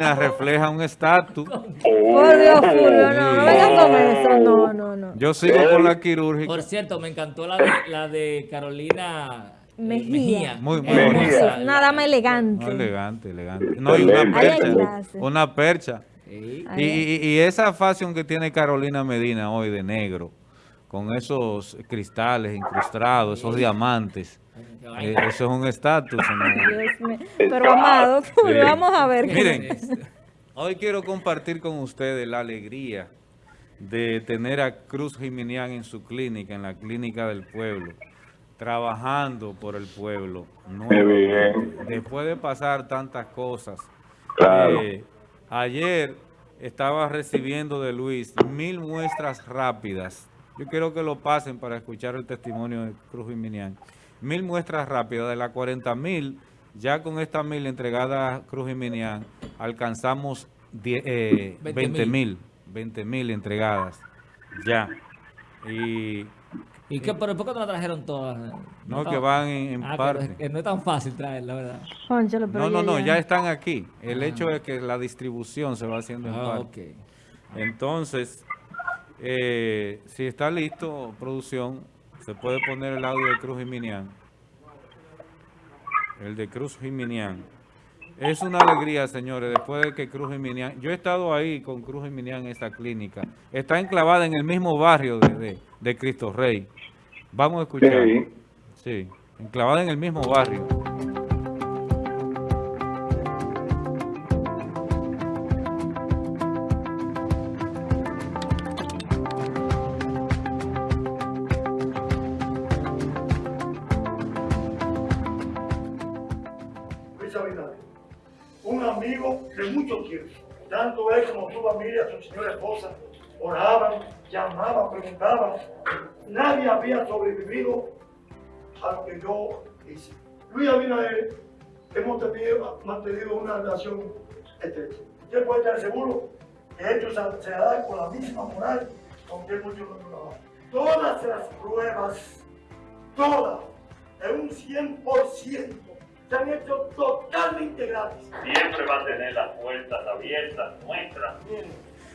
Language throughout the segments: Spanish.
refleja un estatus. Por Dios, Fulvio, no, no venga con eso, no, no, no. Yo sigo con la quirúrgica. Por cierto, me encantó la de, la de Carolina eh, Mejía. Muy, muy bonita. Nada más elegante. No, elegante, elegante. No, y una percha. Una percha. Sí. Y, y- y esa fashion que tiene Carolina Medina hoy de negro, con esos cristales incrustados, esos diamantes, eh, eso es un estatus. mío. Pero amado, vamos a ver. qué- Miren, hoy quiero compartir con ustedes la alegría de tener a Cruz Jiminián en su clínica, en la clínica del pueblo, trabajando por el pueblo. nuevamente, Después de pasar tantas cosas. Claro. Eh, ayer estaba recibiendo de Luis mil muestras rápidas. Yo quiero que lo pasen para escuchar el testimonio de Cruz Jiminián. Mil muestras rápidas de las 40 mil, ya con estas mil entregadas a Cruz Jiminián, alcanzamos die- eh, 20 mil, 20 mil entregadas ya. Y ¿Y qué, pero por qué no la trajeron todas? no, que van en, en Ah, que parte. no- que no es tan fácil traerla, ¿verdad? No, no, no, ya- están aquí. El hecho es que la distribución se va haciendo en Ah, parte. ok. Entonces, eh, si está listo, producción, se puede poner el audio de Cruz Jiminián. El de Cruz Jiminián. Es una alegría, señores, después de que Cruz Jiminián... Yo he estado ahí con Cruz Jiminián en esta clínica. Está enclavada en el mismo barrio de, de- de Cristo Rey. Vamos a escuchar. Sí. Sí, enclavada en el mismo barrio. Como su familia, su señora esposa, oraban, llamaban, preguntaban. Nadie había sobrevivido a lo que yo hice. Luis Abinader, hemos tenido, mantenido una relación estrecha. Usted puede estar seguro que esto se, da con la misma moral con que muchos no trabajan. Todas las pruebas, todas, en un 100%, se han hecho totalmente gratis. siempre va a tener las puertas abiertas nuestras.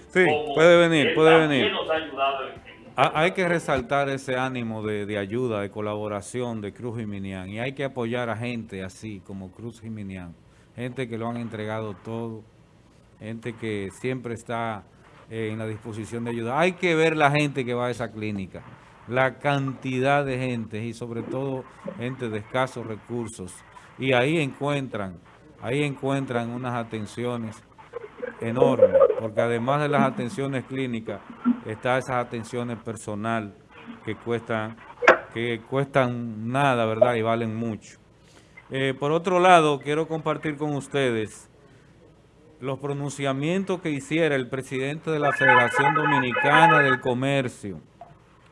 Sí, como puede venir, puede venir. nos ha ayudado en, en Ha- Hay que resaltar ese ánimo de, de ayuda, de colaboración de Cruz Jiminián y hay que apoyar a gente así como Cruz Jiminián, gente que lo han entregado todo, gente que siempre está eh, en la disposición de ayudar. Hay que ver la gente que va a esa clínica, la cantidad de gente y sobre todo gente de escasos recursos y ahí encuentran, ahí encuentran unas atenciones enorme, porque además de las atenciones clínicas, está esas atenciones personal que cuestan, que cuestan nada, ¿verdad? Y valen mucho. Eh, por otro lado, quiero compartir con ustedes los pronunciamientos que hiciera el presidente de la Federación Dominicana del Comercio,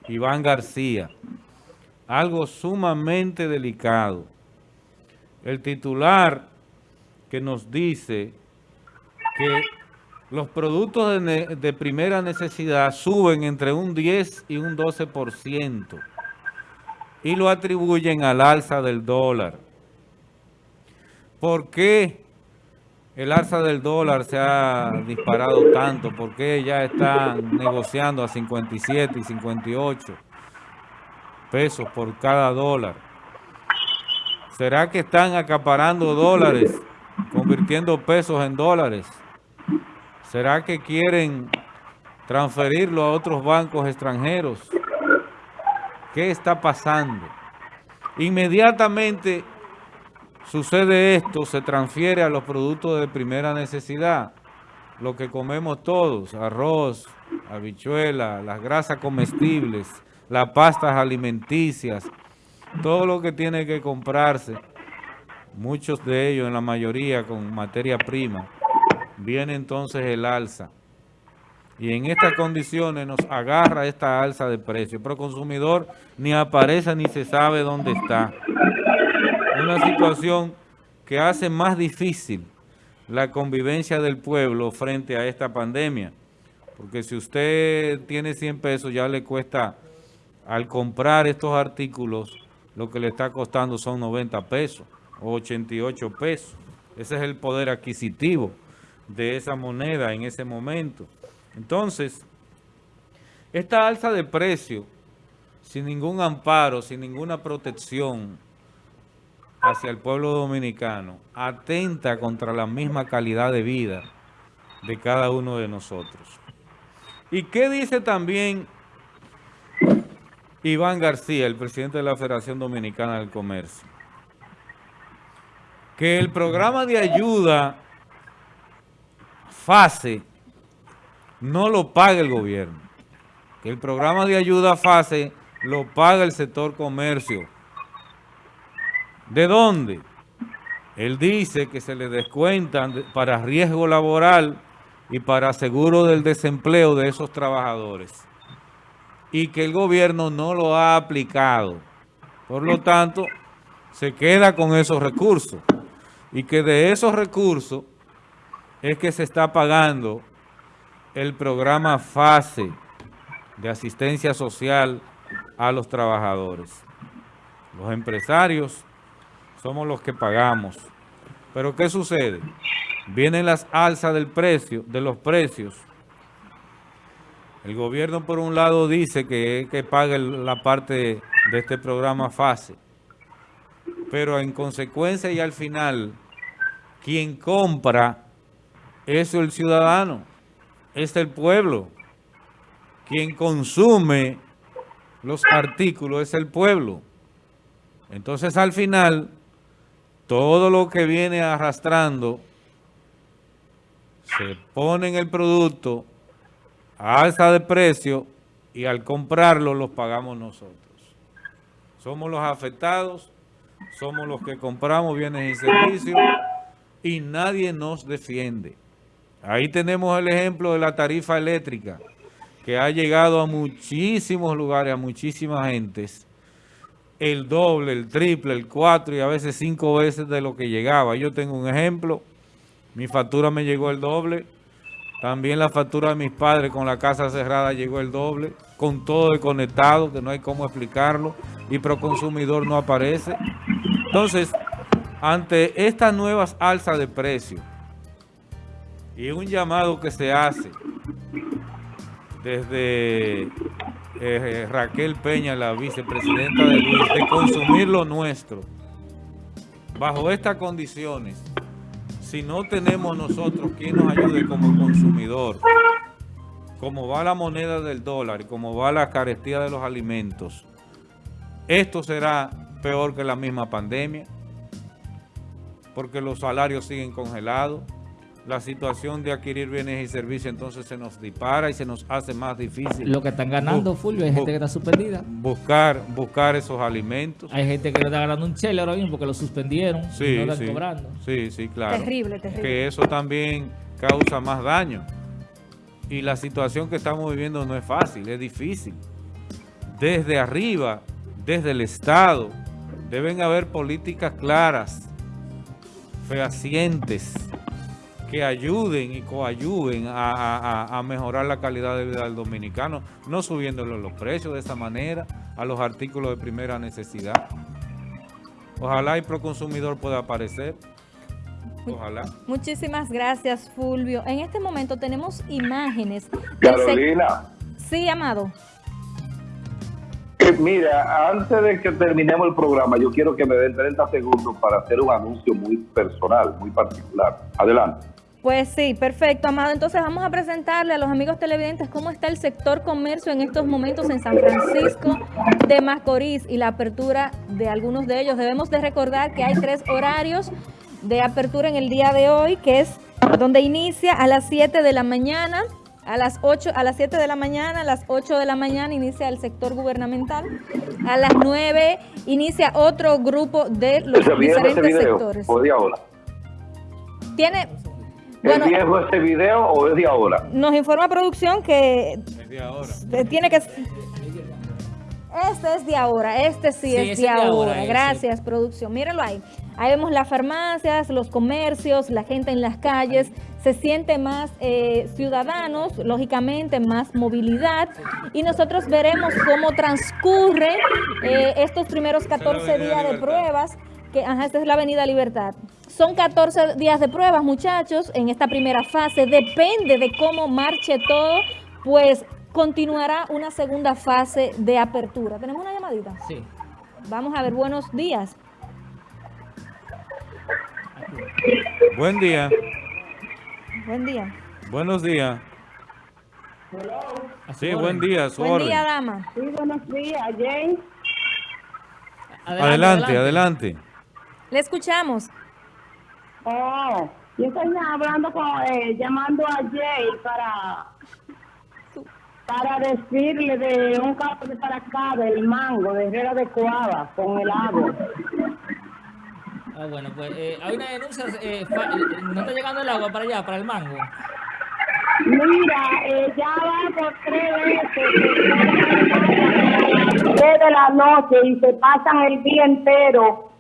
Iván García. Algo sumamente delicado. El titular que nos dice que los productos de, primera necesidad suben entre un 10 y un 12% y lo atribuyen al alza del dólar. ¿Por qué el alza del dólar se ha disparado tanto? ¿Por qué ya están negociando a 57 y 58 pesos por cada dólar? ¿Será que están acaparando dólares, convirtiendo pesos en dólares? ¿Será que quieren transferirlo a otros bancos extranjeros? ¿Qué está pasando? Inmediatamente sucede esto, se transfiere a los productos de primera necesidad, lo que comemos todos, arroz, habichuela, las grasas comestibles, las pastas alimenticias, todo lo que tiene que comprarse, muchos de ellos, en la mayoría, con materia prima, viene entonces el alza. Y en estas condiciones nos agarra esta alza de precio, pero el consumidor ni aparece ni se sabe dónde está. Una situación que hace más difícil la convivencia del pueblo frente a esta pandemia. Porque si usted tiene 100 pesos, ya le cuesta, al comprar estos artículos, lo que le está costando son 90 pesos o 88 pesos. Ese es el poder adquisitivo. de esa moneda en ese momento. Entonces, esta alza de precio, sin ningún amparo, sin ninguna protección hacia el pueblo dominicano, atenta contra la misma calidad de vida de cada uno de nosotros. ¿Y qué dice también Iván García, el presidente de la Federación Dominicana del Comercio? Que el programa de ayuda FASE no lo paga el gobierno. Que el programa de ayuda FASE lo paga el sector comercio. ¿De dónde? Él dice que se le descuentan para riesgo laboral y para seguro del desempleo de esos trabajadores. Y que el gobierno no lo ha aplicado. Por lo tanto, se queda con esos recursos. Y que de esos recursos es que se está pagando el programa FASE de asistencia social a los trabajadores. Los empresarios somos los que pagamos. Pero ¿qué sucede? Vienen las alzas del precio, de los precios. El gobierno por un lado dice que, que pague la parte de este programa FASE. Pero en consecuencia y al final, quien compra es el ciudadano, es el pueblo. Quien consume los artículos es el pueblo. Entonces al final todo lo que viene arrastrando se pone en el producto alza de precio y al comprarlo los pagamos nosotros. Somos los afectados, somos los que compramos bienes y servicios y nadie nos defiende. Ahí tenemos el ejemplo de la tarifa eléctrica que ha llegado a muchísimos lugares, a muchísimas gentes el doble, el triple, el cuatro y a veces cinco veces de lo que llegaba. Yo tengo un ejemplo, mi factura me llegó el doble, también la factura de mis padres con la casa cerrada llegó el doble, con todo desconectado, que no hay cómo explicarlo, y Proconsumidor no aparece. Entonces, ante estas nuevas alzas de precios y un llamado que se hace desde eh, Raquel Peña, la vicepresidenta de Luis, de consumir lo nuestro. Bajo estas condiciones, si no tenemos nosotros quien nos ayude como consumidor, como va la moneda del dólar y como va la carestía de los alimentos, esto será peor que la misma pandemia, porque los salarios siguen congelados, la situación de adquirir bienes y servicios entonces se nos dispara y se nos hace más difícil. Lo que están ganando, Fulvio, hay gente que está suspendida. Buscar, buscar esos alimentos. Hay gente que le está ganando un chele ahora mismo porque lo suspendieron sí, y no están sí, cobrando. Sí, sí, claro. Terrible, terrible. Que eso también causa más daño. Y la situación que estamos viviendo no es fácil, es difícil. Desde arriba, desde el Estado, deben haber políticas claras, fehacientes, que ayuden y coayuden a, mejorar la calidad de vida del dominicano, no subiéndole los precios de esa manera a los artículos de primera necesidad. Ojalá el Proconsumidor pueda aparecer. Ojalá. Muchísimas gracias, Fulvio. En este momento tenemos imágenes. Carolina. Sí, Amado. Eh, mira, antes de que terminemos el programa, yo quiero que me den 30 segundos para hacer un anuncio muy personal, muy particular. Adelante. Pues sí, perfecto, Amado. Entonces vamos a presentarle a los amigos televidentes cómo está el sector comercio en estos momentos en San Francisco de Macorís y la apertura de algunos de ellos. Debemos de recordar que hay tres horarios de apertura en el día de hoy, que es donde inicia a las 7 de la mañana, a las 8, a las 7 de la mañana, a las 8 de la mañana inicia el sector gubernamental, a las 9 inicia otro grupo de los diferentes sectores. Tiene ¿Es viejo este video o es de ahora? Nos informa producción que tiene que... Este es de ahora, este sí, es de, ahora. Gracias, producción. Mírenlo ahí. Ahí vemos las farmacias, los comercios, la gente en las calles. Se siente más eh, ciudadanos, lógicamente más movilidad. Y nosotros veremos cómo transcurre eh, estos primeros 14 días de pruebas que, ajá, esta es la Avenida Libertad. Son 14 días de pruebas, muchachos, en esta primera fase. Depende de cómo marche todo, pues continuará una segunda fase de apertura. ¿Tenemos una llamadita? Sí. Vamos a ver, buenos días. Buen día. Buen día. Buenos días. Sí, buen día. Su Buen orden. día, dama. Sí, buenos días, Jane. Adelante, adelante. Le escuchamos. Oh, yo estoy hablando con, eh, llamando a Jay para para decirle de un caso de para acá, del mango, de Herrera de Coaba, con el agua. Ah, bueno, pues eh, hay una denuncia. eh, eh, no está llegando el agua para allá, para el mango. Mira, eh, ya va por tres veces que a las 10 de la noche y se pasan el día entero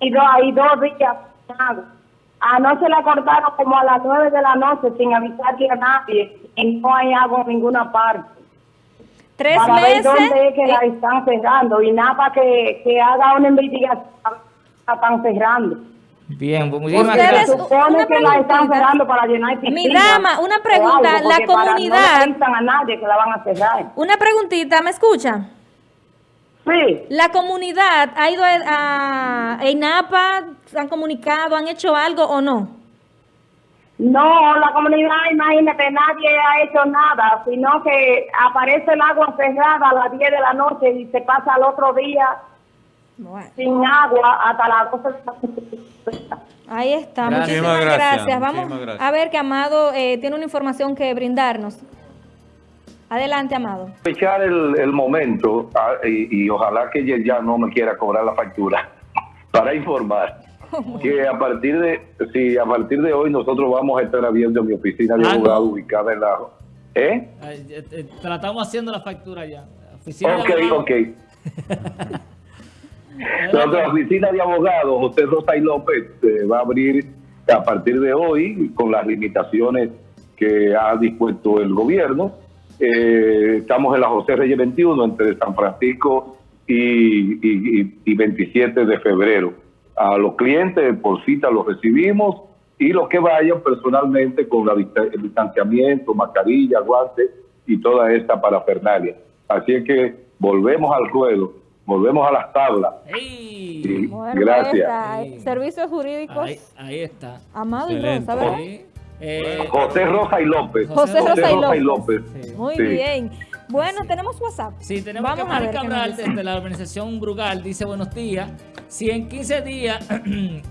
y, do- y dos días. Anoche la cortaron como a las 9 de la noche sin avisarle a nadie y no hay agua en ninguna parte. Tres para ver meses. dónde es que la están cerrando y nada para que, que haga una investigación la están cerrando. Bien, pues muchísimas Se gracias. supone una que la están preguntita. cerrando para llenar Mi dama, una pregunta, algo, la para- comunidad- No le a nadie que la van a cerrar. Una preguntita, ¿me escucha? Sí. La comunidad ha ido a, a INAPA, ¿se han comunicado, han hecho algo o no? No, la comunidad, imagínate, nadie ha hecho nada, sino que aparece el agua cerrada a las 10 de la noche y se pasa al otro día Bueno, sin agua hasta las 12 de la noche. ahí está. Gracias. Muchísimas Muchísimas gracias. gracias, Vamos muchísimas gracias. a ver que Amado eh, tiene una información que brindarnos. Adelante, Amado. aprovechar el, el momento ah, y, y ojalá que ella ya no me quiera cobrar la factura para informar que a partir de sí, a partir de hoy nosotros vamos a estar abriendo mi oficina de Ah, abogado ubicada en la ¿eh? Eh, eh, tratamos haciendo la factura ya. Oficina Ok, ok. Nuestra oficina de abogados, José Rosa y López, eh, va a abrir a partir de hoy con las limitaciones que ha dispuesto el gobierno. Eh, estamos en la José Reyes 21 entre San Francisco y, y- y- y 27 de febrero. A los clientes por cita los recibimos y los que vayan personalmente con la el distanciamiento, mascarilla, guantes y toda esta parafernalia. Así es que volvemos al ruedo, volvemos a las tablas. ¡Ey! Sí, Bueno, ahí gracias. está. Servicios jurídicos. Ahí, ahí está. Amado y. Rosa, ¿verdad? Eh, José Rosa y López. José Rosa y López. Sí. Muy Sí. bien. Bueno, tenemos WhatsApp. Sí, tenemos Vamos que a ver Mari Cabral desde la organización Brugal dice buenos días. Si en 15 días